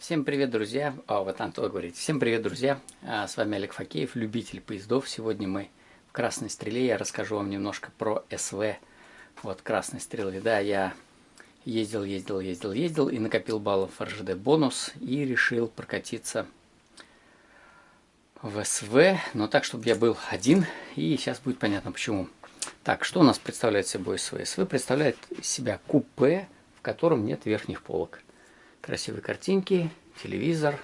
Всем привет, друзья! О, вот Антон говорит. Всем привет, друзья! А, с вами Олег Факеев, любитель поездов. Сегодня мы в Красной Стреле. Я расскажу вам немножко про СВ. Вот Красной Стрелы. Да, я ездил, ездил, ездил, ездил и накопил баллов РЖД бонус. И решил прокатиться в СВ. Но так, чтобы я был один. И сейчас будет понятно почему. Так, что у нас представляет собой СВ? СВ представляет себя купе, в котором нет верхних полок красивые картинки, телевизор.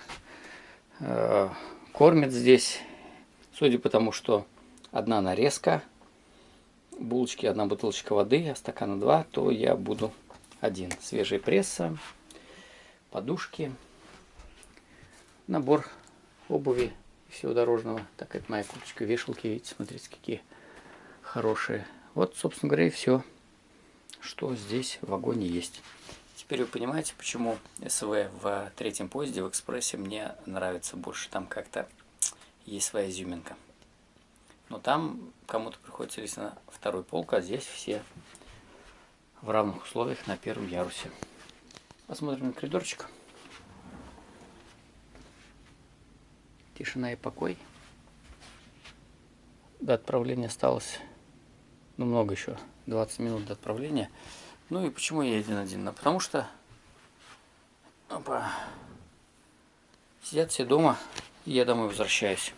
Э, кормят здесь, судя по тому, что одна нарезка, булочки, одна бутылочка воды, а стакана два, то я буду один. Свежая пресса, подушки, набор обуви всего дорожного. Так, это моя курточка, вешалки, видите, смотрите, какие хорошие. Вот, собственно говоря, и все, что здесь в вагоне есть. Теперь вы понимаете, почему СВ в третьем поезде в экспрессе мне нравится больше. Там как-то есть своя изюминка. Но там кому-то приходится на второй полк, а здесь все в равных условиях на первом ярусе. Посмотрим на коридорчик. Тишина и покой. До отправления осталось, ну много еще, 20 минут до отправления. Ну и почему я один-один? Ну, потому что опа, сидят все дома, и я домой возвращаюсь.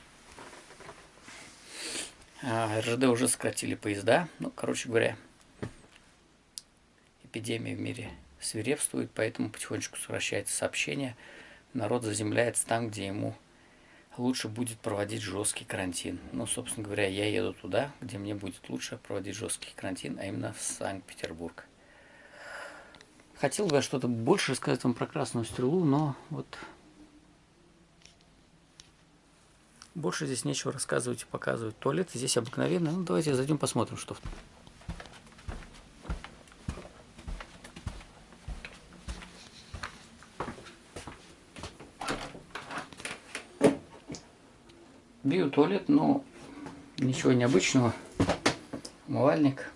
А, РЖД уже сократили поезда. Ну, короче говоря, эпидемия в мире свирепствует, поэтому потихонечку сокращается сообщение. Народ заземляется там, где ему лучше будет проводить жесткий карантин. Ну, собственно говоря, я еду туда, где мне будет лучше проводить жесткий карантин, а именно в Санкт-Петербург. Хотел бы я что-то больше рассказать вам про красную стрелу, но вот больше здесь нечего рассказывать и показывать. Туалет здесь обыкновенный. Ну, давайте зайдем посмотрим, что в Биотуалет, но ничего необычного. Умывальник.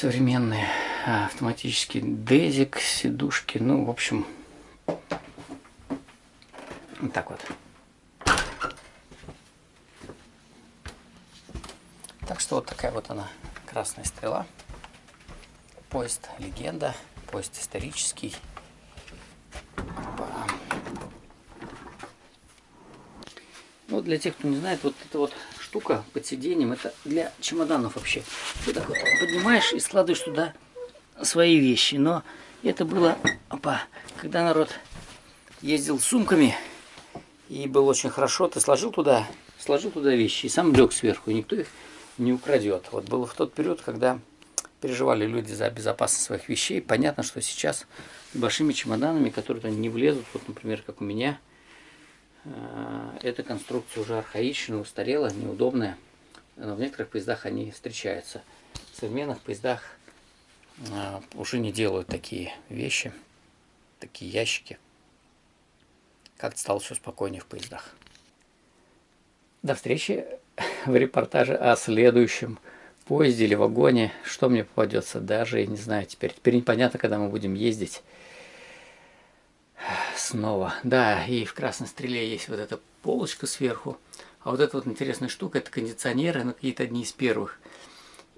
Современные а, автоматический дезик, сидушки, ну, в общем, вот так вот. Так что вот такая вот она, красная стрела. Поезд легенда, поезд исторический. Ну, для тех, кто не знает, вот это вот штука под сиденьем, это для чемоданов вообще. Ты так вот поднимаешь и складываешь туда свои вещи. Но это было, опа, когда народ ездил с сумками, и было очень хорошо, ты сложил туда, сложил туда вещи, и сам лег сверху, и никто их не украдет. Вот было в тот период, когда переживали люди за безопасность своих вещей. Понятно, что сейчас большими чемоданами, которые не влезут, вот, например, как у меня, эта конструкция уже архаичная, устарела, неудобная. Но в некоторых поездах они встречаются. В современных поездах э, уже не делают такие вещи, такие ящики. Как-то стало все спокойнее в поездах. До встречи в репортаже о следующем поезде или вагоне. Что мне попадется, даже я не знаю теперь. Теперь непонятно, когда мы будем ездить снова. Да, и в красной стреле есть вот эта полочка сверху. А вот эта вот интересная штука, это кондиционеры, ну какие-то одни из первых.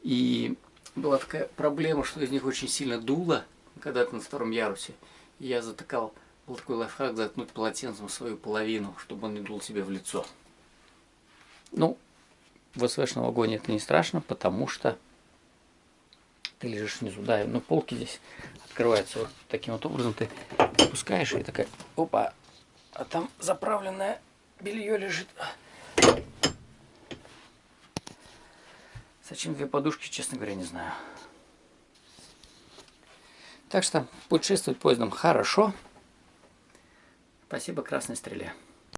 И была такая проблема, что из них очень сильно дуло, когда ты на втором ярусе. И я затыкал, был такой лайфхак, заткнуть полотенцем свою половину, чтобы он не дул себе в лицо. Ну, в СВшном вагоне это не страшно, потому что ты лежишь внизу. Да, но полки здесь открываются вот таким вот образом. Ты опускаешь и такая, опа, а там заправленное белье лежит. Зачем две подушки, честно говоря, не знаю. Так что путешествовать поездом хорошо. Спасибо Красной Стреле.